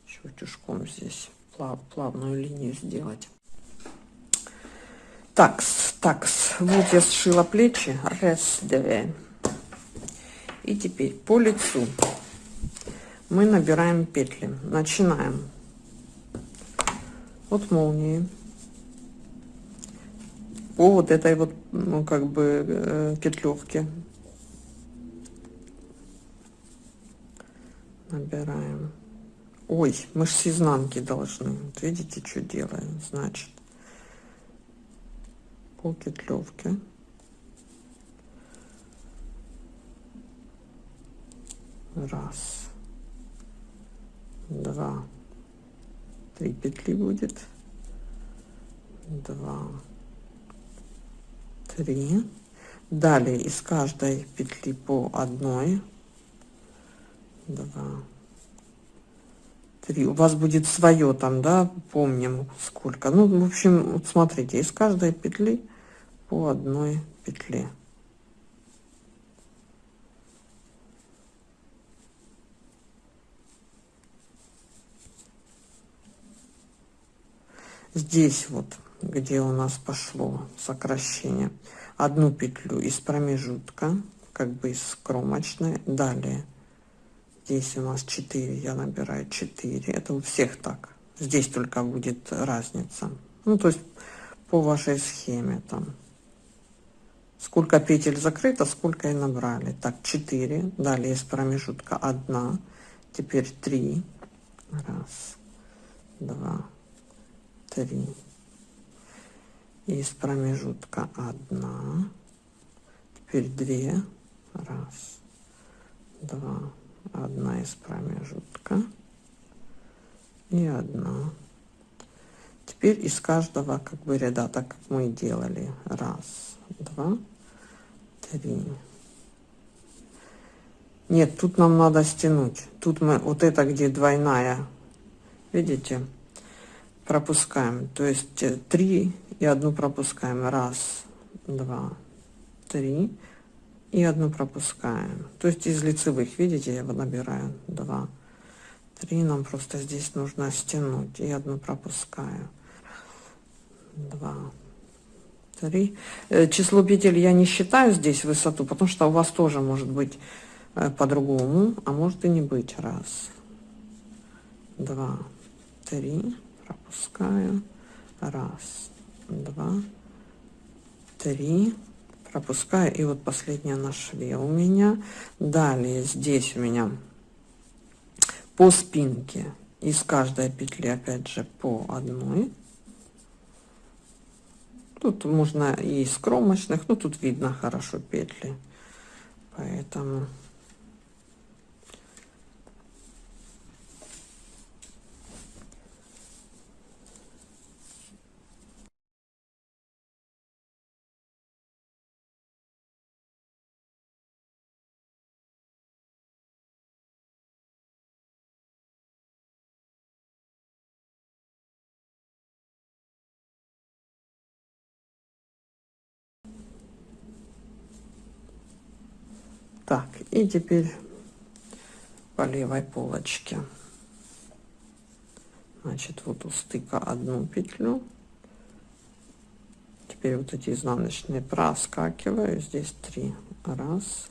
Еще утюжком здесь плав, плавную линию сделать. Так, так, вот я сшила плечи. Раз, два. И теперь по лицу мы набираем петли. Начинаем от молнии по вот этой вот, ну, как бы, э, петлевке. Набираем. Ой, мы же с изнанки должны. Вот видите, что делаем? Значит, по петлевке. Раз, два, три петли будет. Два, три. Далее из каждой петли по одной. Два. Три. У вас будет свое там да помним сколько. Ну в общем вот смотрите из каждой петли по одной петле здесь вот где у нас пошло сокращение. Одну петлю из промежутка как бы из кромочной. Далее. Здесь у нас 4 я набираю 4 это у всех так. Здесь только будет разница. Ну то есть по вашей схеме там. Сколько петель закрыто сколько и набрали. Так 4 далее из промежутка 1 теперь 3 раз два три из промежутка одна. Теперь две. Раз два. Одна из промежутка. И одна. Теперь из каждого как бы ряда так как мы делали. Раз два три. Нет тут нам надо стянуть. Тут мы вот это где двойная видите пропускаем. То есть 3 э, и одну пропускаем. Раз два три. И одну пропускаем. То есть из лицевых видите я набираю. Два три. Нам просто здесь нужно стянуть. И одну пропускаю. Два три. Э, число петель я не считаю здесь высоту потому что у вас тоже может быть э, по-другому а может и не быть. Раз два три. Пропускаю. Раз два. Три. Пропускаю. И вот последняя на шве у меня. Далее. Здесь у меня по спинке. Из каждой петли опять же по одной. Тут можно и из кромочных. Но тут видно хорошо петли. Поэтому Так, и теперь по левой полочке. Значит, вот у стыка одну петлю. теперь вот эти изнаночные проскакиваю. Здесь три. Раз.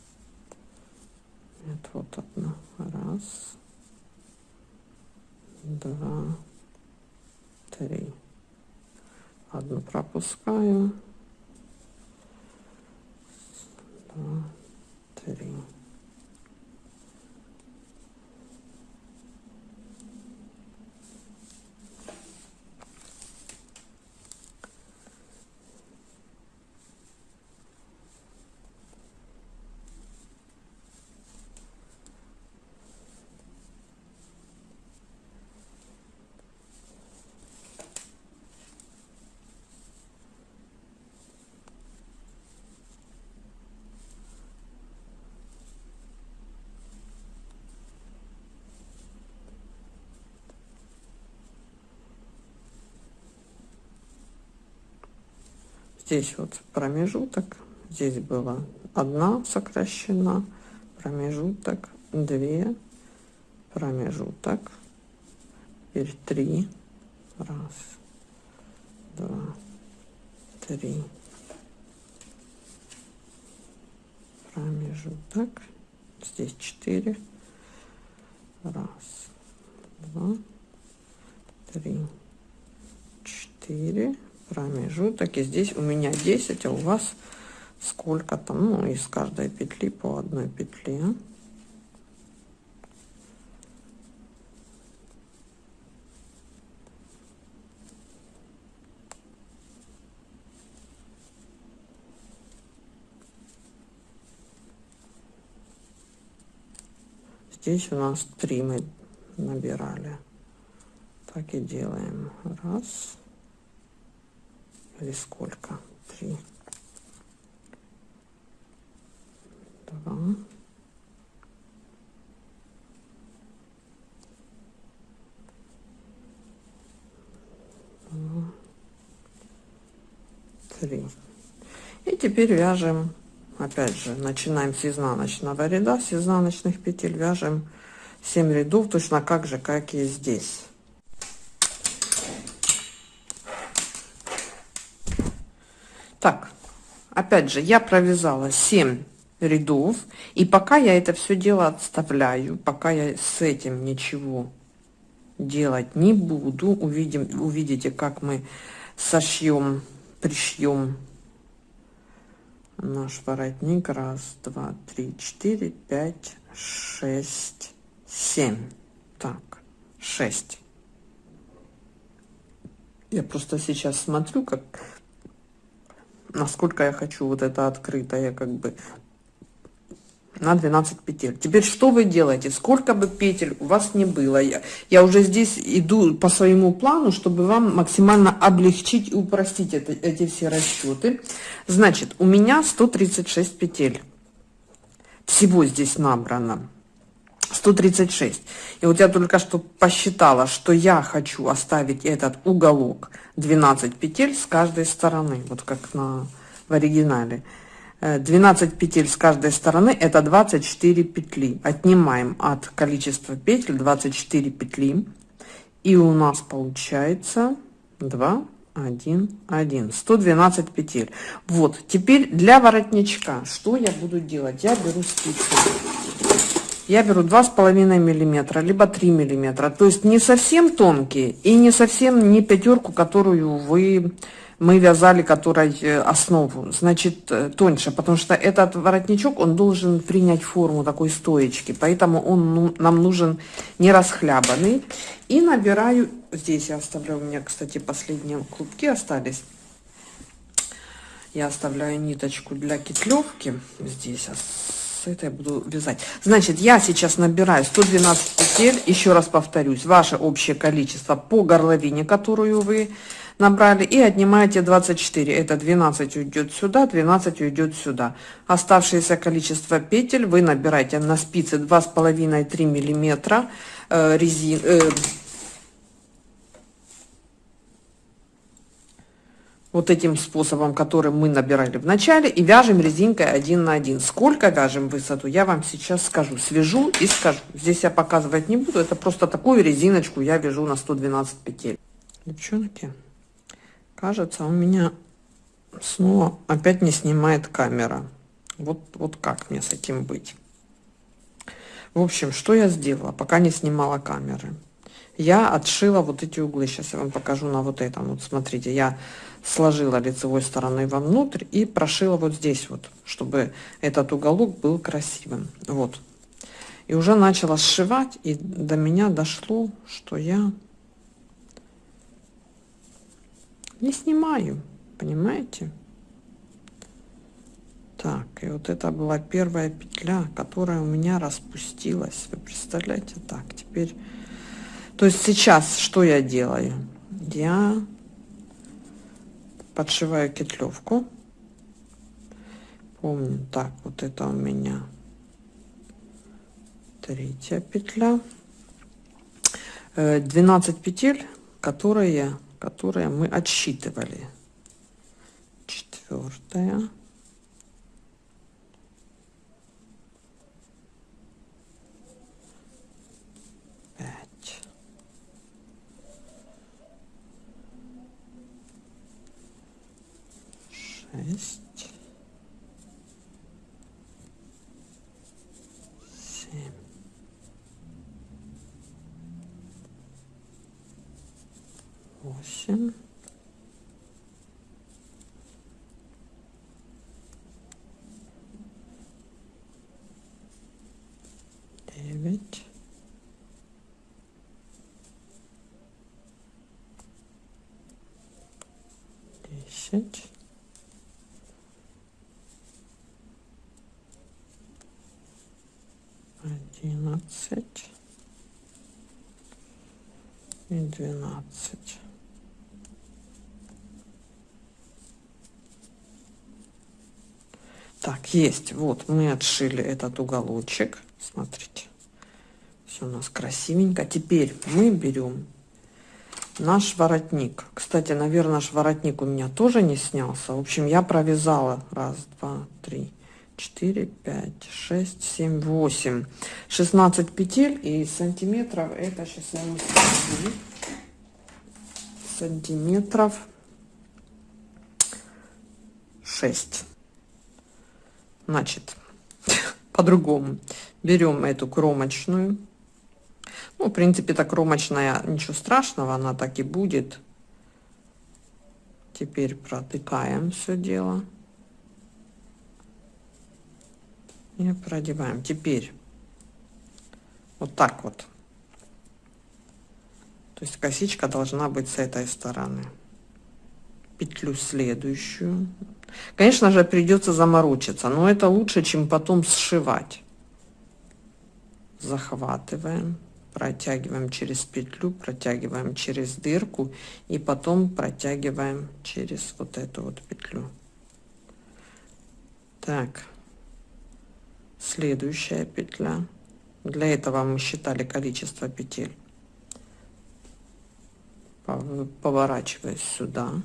Это вот одна. Раз. Два. Три. Одну пропускаю. Два три здесь вот промежуток. Здесь было одна сокращена. Промежуток 2 промежуток. Теперь 3 раз два три. Промежуток. Здесь 4 раз два три четыре промежуток и здесь у меня 10 а у вас сколько там? Ну из каждой петли по одной петле. Здесь у нас три мы набирали. Так и делаем. Раз или сколько? Три. Два. Три. И теперь вяжем, опять же, начинаем с изнаночного ряда, с изнаночных петель вяжем 7 рядов, точно как же, как и здесь. Так, опять же, я провязала 7 рядов, и пока я это все дело отставляю, пока я с этим ничего делать не буду, увидим, увидите, как мы сошьем, пришьем наш воротник. Раз, два, три, четыре, пять, шесть, семь. Так, шесть. Я просто сейчас смотрю, как насколько я хочу вот это открытое как бы на 12 петель. Теперь что вы делаете? Сколько бы петель у вас не было, я, я уже здесь иду по своему плану, чтобы вам максимально облегчить и упростить это, эти все расчеты. Значит, у меня 136 петель. Всего здесь набрано. 136. И вот я только что посчитала, что я хочу оставить этот уголок 12 петель с каждой стороны, вот как на, в оригинале. 12 э, петель с каждой стороны это 24 петли. Отнимаем от количества петель 24 петли. И у нас получается 2, 1, 1. 112 петель. Вот, теперь для воротничка, что я буду делать? Я беру спицы я беру два с половиной миллиметра либо 3 миллиметра. То есть не совсем тонкие и не совсем не пятерку которую вы мы вязали которой э, основу. Значит э, тоньше потому что этот воротничок он должен принять форму такой стоечки поэтому он ну, нам нужен не расхлябанный. И набираю здесь я оставляю у меня кстати последние клубки остались. Я оставляю ниточку для кетлевки здесь с этой буду вязать. Значит, я сейчас набираю 112 петель, еще раз повторюсь, ваше общее количество по горловине, которую вы набрали, и отнимаете 24. Это 12 уйдет сюда, 12 уйдет сюда. Оставшееся количество петель вы набираете на спице 2,5-3 миллиметра э, резин, э, вот этим способом, который мы набирали в начале, и вяжем резинкой один на один. Сколько вяжем высоту, я вам сейчас скажу. Свяжу и скажу. Здесь я показывать не буду, это просто такую резиночку я вяжу на 112 петель. Девчонки, кажется, у меня снова опять не снимает камера. Вот, вот как мне с этим быть? В общем, что я сделала, пока не снимала камеры? Я отшила вот эти углы. Сейчас я вам покажу на вот этом. Вот смотрите, я сложила лицевой стороной вовнутрь и прошила вот здесь вот, чтобы этот уголок был красивым. Вот. И уже начала сшивать, и до меня дошло, что я не снимаю, понимаете? Так, и вот это была первая петля, которая у меня распустилась. Вы представляете? Так, теперь... То есть сейчас что я делаю? Я подшиваю кетлевку. Помню, так, вот это у меня третья петля. 12 э, петель, которые, которые мы отсчитывали. Четвертая. 10. Одиннадцать и двенадцать. Так, есть. Вот мы отшили этот уголочек. Смотрите. Все у нас красивенько. Теперь мы берем наш воротник. Кстати, наверное, наш воротник у меня тоже не снялся. В общем, я провязала. Раз, два, три, 4, 5, 6, 7, 8. 16 петель и сантиметров это сейчас я. Сантиметров 6. Значит, по-другому. Берем эту кромочную. Ну, в принципе, это кромочная, ничего страшного, она так и будет. Теперь протыкаем все дело. и продеваем. Теперь вот так вот. То есть косичка должна быть с этой стороны. Петлю следующую. Конечно же придется заморочиться но это лучше чем потом сшивать. Захватываем протягиваем через петлю протягиваем через дырку и потом протягиваем через вот эту вот петлю. Так. Следующая петля. Для этого мы считали количество петель. Поворачиваюсь сюда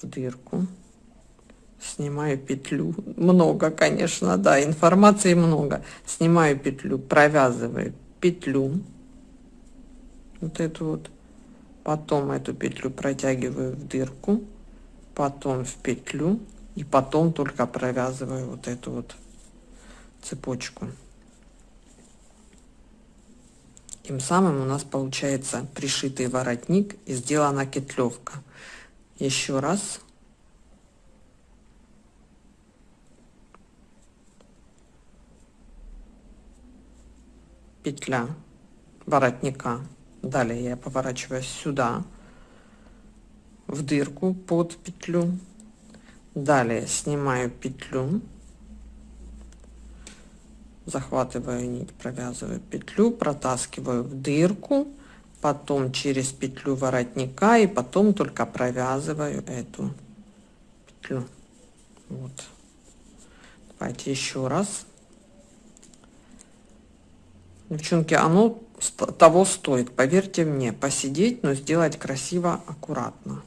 в дырку. Снимаю петлю. Много конечно да информации много. Снимаю петлю провязываю петлю вот эту вот потом эту петлю протягиваю в дырку потом в петлю и потом только провязываю вот эту вот цепочку. Тем самым у нас получается пришитый воротник и сделана кетлевка. Еще раз. Петля воротника. Далее я поворачиваюсь сюда, в дырку под петлю. Далее снимаю петлю захватываю нить провязываю петлю протаскиваю в дырку потом через петлю воротника и потом только провязываю эту петлю вот давайте еще раз девчонки оно того стоит поверьте мне. Посидеть но сделать красиво аккуратно.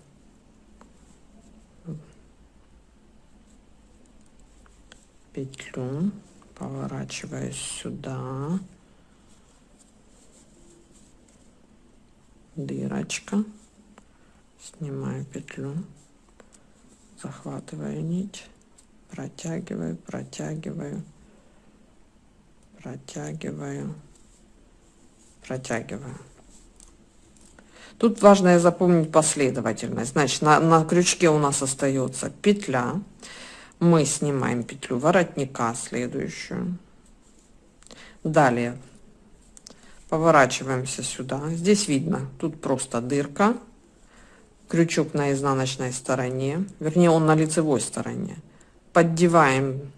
Петлю поворачиваюсь сюда. Дырочка. Снимаю петлю. Захватываю нить, протягиваю, протягиваю, протягиваю, протягиваю. Тут важно запомнить последовательность. Значит, на, на крючке у нас остается петля. Мы снимаем петлю воротника следующую. Далее поворачиваемся сюда. Здесь видно, тут просто дырка. Крючок на изнаночной стороне, вернее он на лицевой стороне. Поддеваем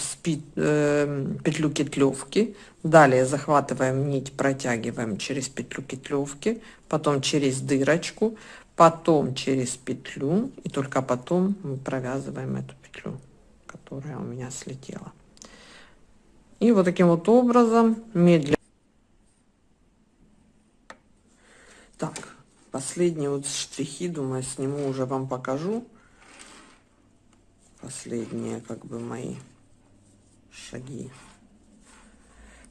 спит, э, петлю кетлевки, далее захватываем нить, протягиваем через петлю кетлевки, потом через дырочку, потом через петлю и только потом мы провязываем эту петлю, которая у меня слетела. И вот таким вот образом медленно. Так, последние вот штрихи, думаю, сниму уже вам покажу. Последние как бы мои шаги.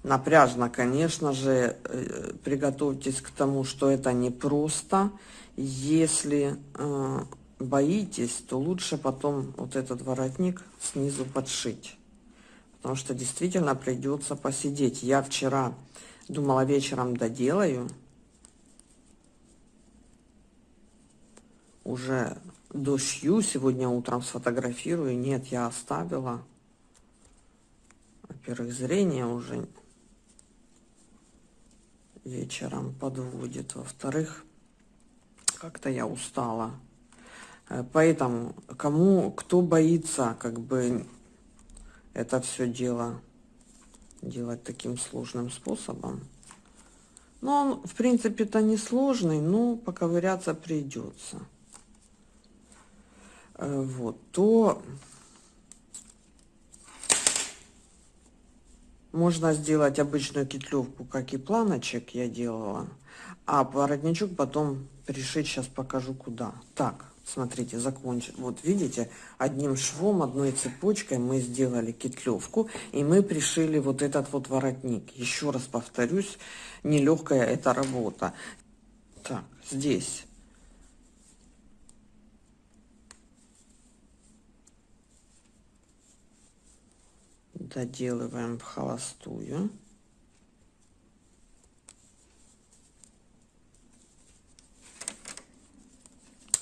Напряжно, конечно же, э, приготовьтесь к тому, что это не просто. Если э, боитесь, то лучше потом вот этот воротник снизу подшить. Потому что действительно придется посидеть. Я вчера думала вечером доделаю. Уже дошью, сегодня утром сфотографирую. Нет, я оставила. Во-первых, зрение уже вечером подводит. Во-вторых, как-то я устала. Э, поэтому, кому, кто боится, как бы, это все дело делать таким сложным способом. Но он, в принципе, это не сложный, но поковыряться придется. Э, вот, то Можно сделать обычную кетлевку, как и планочек я делала, а воротничок потом пришить, сейчас покажу куда. Так, смотрите, закончим. Вот видите, одним швом, одной цепочкой мы сделали кетлевку, и мы пришили вот этот вот воротник. Еще раз повторюсь, нелегкая эта работа. Так, здесь доделываем в холостую.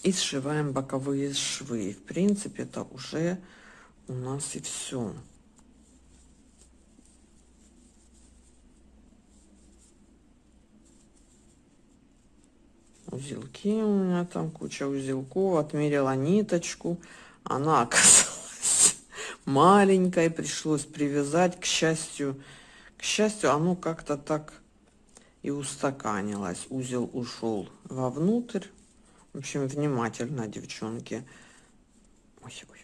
И сшиваем боковые швы. В принципе, это уже у нас и все. Узелки у меня там куча узелков. Отмерила ниточку. Она оказалась маленькой, пришлось привязать. К счастью, к счастью, оно как-то так и устаканилось. Узел ушел вовнутрь. В общем, внимательно, девчонки. Ой, ой,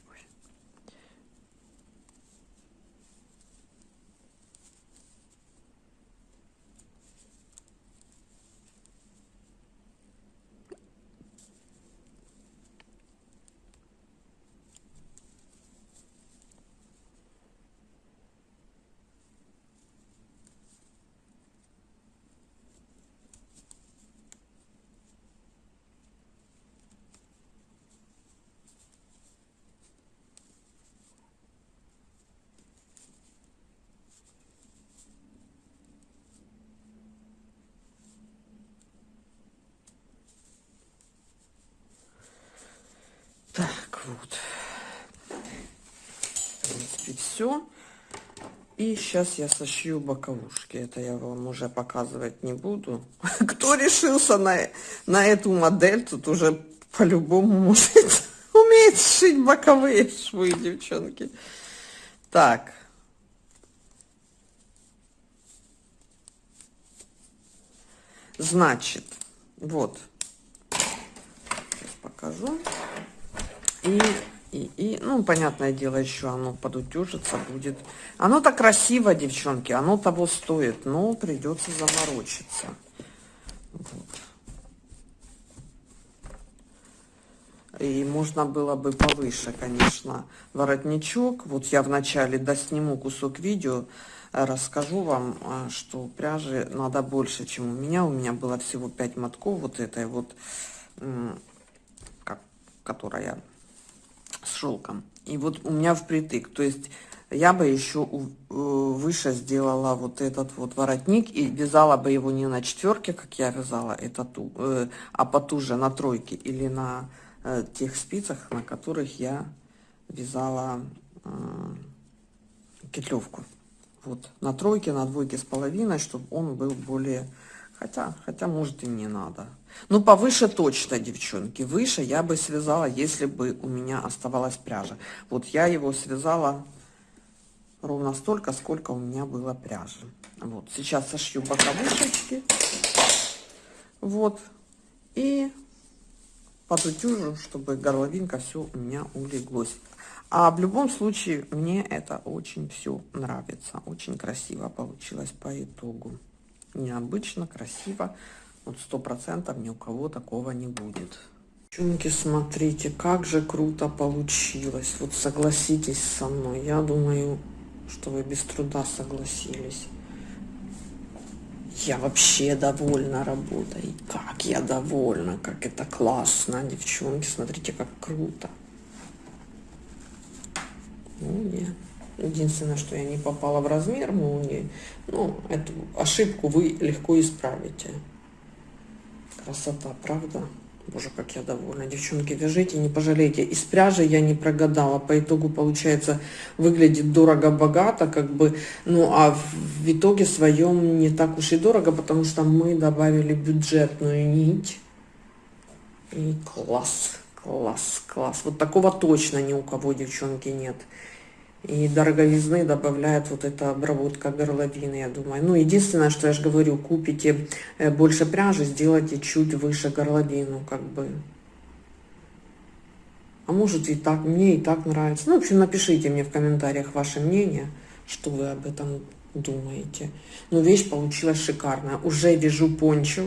Так, вот. В принципе, все. И сейчас я сошью боковушки. Это я вам уже показывать не буду. Кто решился на, на эту модель, тут уже по-любому может умеет шить боковые швы, девчонки. Так. Значит, вот. Сейчас покажу. И, и, и, ну, понятное дело, еще оно подутюжится будет. Оно так красиво, девчонки, оно того стоит, но придется заморочиться. Вот. И можно было бы повыше, конечно, воротничок. Вот я вначале досниму кусок видео, расскажу вам, а, что пряжи надо больше, чем у меня. У меня было всего 5 мотков вот этой вот, которая с шелком. И вот у меня впритык. То есть я бы еще э, выше сделала вот этот вот воротник и вязала бы его не на четверке, как я вязала это ту, э, а потуже на тройке или на э, тех спицах, на которых я вязала петлевку. Вот на тройке, на двойке с половиной, чтобы он был более... Хотя, хотя может и не надо. Ну, повыше точно, девчонки. Выше я бы связала, если бы у меня оставалась пряжа. Вот я его связала ровно столько, сколько у меня было пряжи. Вот, сейчас сошью боковушечки. Вот. И подутюжу, чтобы горловинка все у меня улеглось. А в любом случае, мне это очень все нравится. Очень красиво получилось по итогу. Необычно, красиво. Вот сто процентов ни у кого такого не будет. Девчонки, смотрите, как же круто получилось. Вот согласитесь со мной. Я думаю, что вы без труда согласились. Я вообще довольна работой. Как я довольна, как это классно, девчонки. Смотрите, как круто. Молния. Единственное, что я не попала в размер молнии. Ну, эту ошибку вы легко исправите. Красота, правда? Боже, как я довольна. Девчонки, вяжите, не пожалейте. Из пряжи я не прогадала. По итогу, получается, выглядит дорого-богато, как бы. Ну, а в итоге своем не так уж и дорого, потому что мы добавили бюджетную нить. И класс, класс, класс. Вот такого точно ни у кого, девчонки, нет. И дороговизны добавляет вот эта обработка горловины, я думаю. Ну, единственное, что я же говорю, купите э, больше пряжи, сделайте чуть выше горловину, как бы. А может и так, мне и так нравится. Ну, в общем, напишите мне в комментариях ваше мнение, что вы об этом думаете. Ну, вещь получилась шикарная. Уже вяжу пончо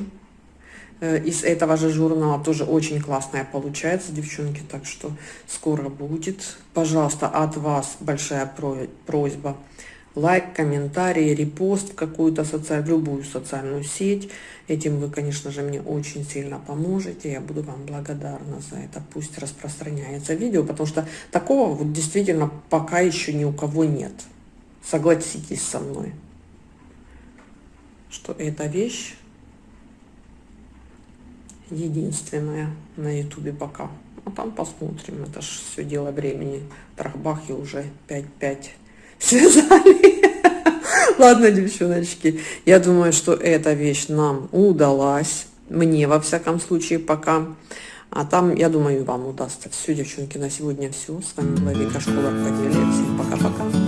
из этого же журнала тоже очень классная получается, девчонки, так что скоро будет. Пожалуйста, от вас большая про- просьба. Лайк, комментарий, репост в какую-то социальную, любую социальную сеть. Этим вы, конечно же, мне очень сильно поможете. Я буду вам благодарна за это. Пусть распространяется видео, потому что такого вот действительно пока еще ни у кого нет. Согласитесь со мной, что эта вещь единственная на ютубе пока. А там посмотрим, это ж все дело времени. Трахбахи уже 5-5 связали. Ладно, девчоночки, я думаю, что эта вещь нам удалась. Мне, во всяком случае, пока. А там, я думаю, вам удастся. Все, девчонки, на сегодня все. С вами была Вика Школа Рукоделия. Всем пока-пока.